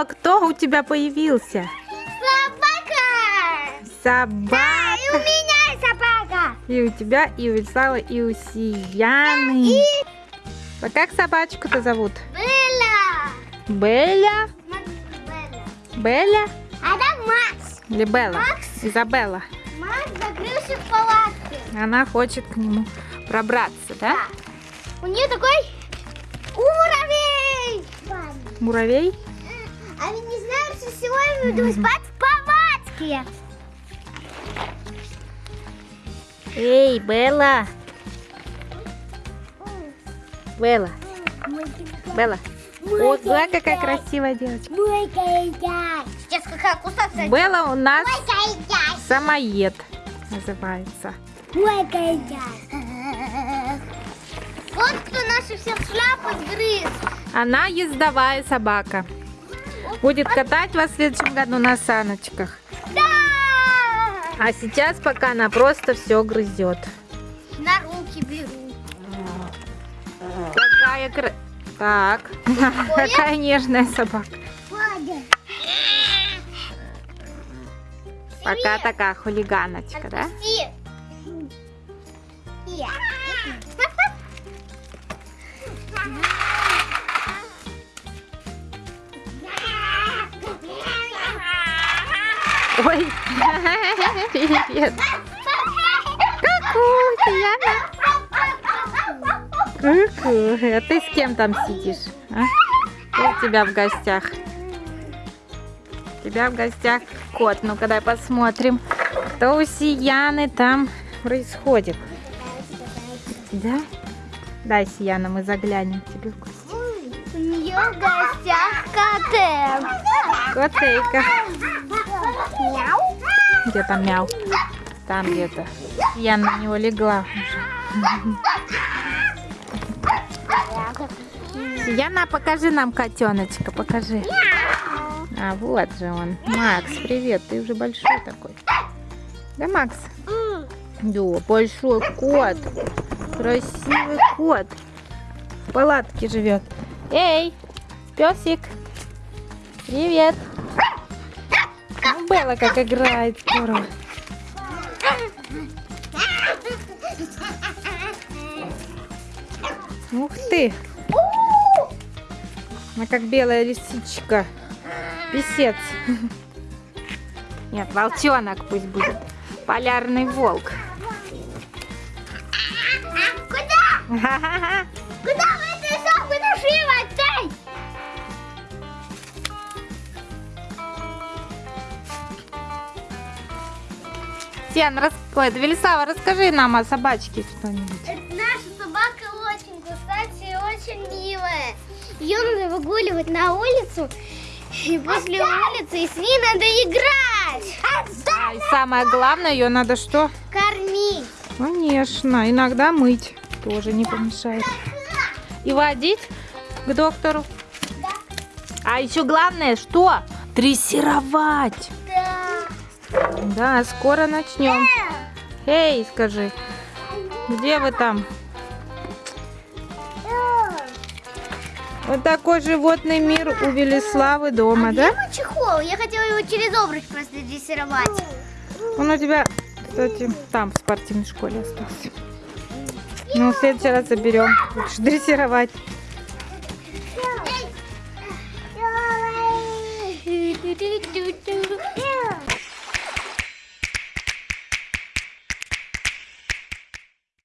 Велислава, кто у тебя появился? Собака! Собака. И у меня собака! И у тебя, и у Велиславы, и у Сияны. А как собачку-то зовут? Белла! Белля? Белла. Белля? А там Макс. Или Белла? Макс. Изабелла. Макс закрылся в палатке. Она хочет к нему пробраться, да? У нее такой уровень. Муравей? Мы будем спать в палатке. Эй, Белла! Белла, Белла. О, да, какая красивая девочка. Сейчас какая кусаться. Белла у нас самоед называется. Вот кто наши все шляпы сгрыз. Она ездовая собака. Будет катать вас в следующем году на саночках. Да! А сейчас пока она просто все грызет. На руки беру. Какая кра... Так, какая нежная собака. Пока такая хулиганочка, да? Отпусти. Ой, привет. Ку-ку, Сияна. Ку-ку. А ты с кем там сидишь? А? Кто у тебя в гостях? У тебя в гостях кот. Ну-ка, дай посмотрим, что у Сияны там происходит. Да? Дай, Сияна, мы заглянем тебе в гости. У нее в гостях коты. Котейка. Мяу. Где там мяу? Там где-то. Я на него легла уже. Яна, покажи нам котеночка, покажи. А вот же он. Макс, привет, ты уже большой такой. Да, Макс? Да, большой кот. Красивый кот. В палатке живет. Эй, песик. Привет. Белла как играет здорово. Ух ты. Она как белая лисичка. Песец. Нет, волчонок пусть будет. Полярный волк. Куда? Куда Сен, рас... Ой, Велисава, расскажи нам о собачке что-нибудь. Наша собака очень, кстати, очень милая. Ее надо выгуливать на улицу. И после улицы и с ней надо играть. А, и самое главное, ее надо что? Кормить. Конечно, иногда мыть тоже не помешает. И водить к доктору. А еще главное, что? Дрессировать. Да, скоро начнем. Эй, скажи, где вы там? Вот такой животный мир у Велиславы дома, а да? Где чехол? Я хотела его через обруч просто дрессировать. Он у тебя, кстати, там в спортивной школе остался. Ну, в следующий раз заберем. лучше дрессировать.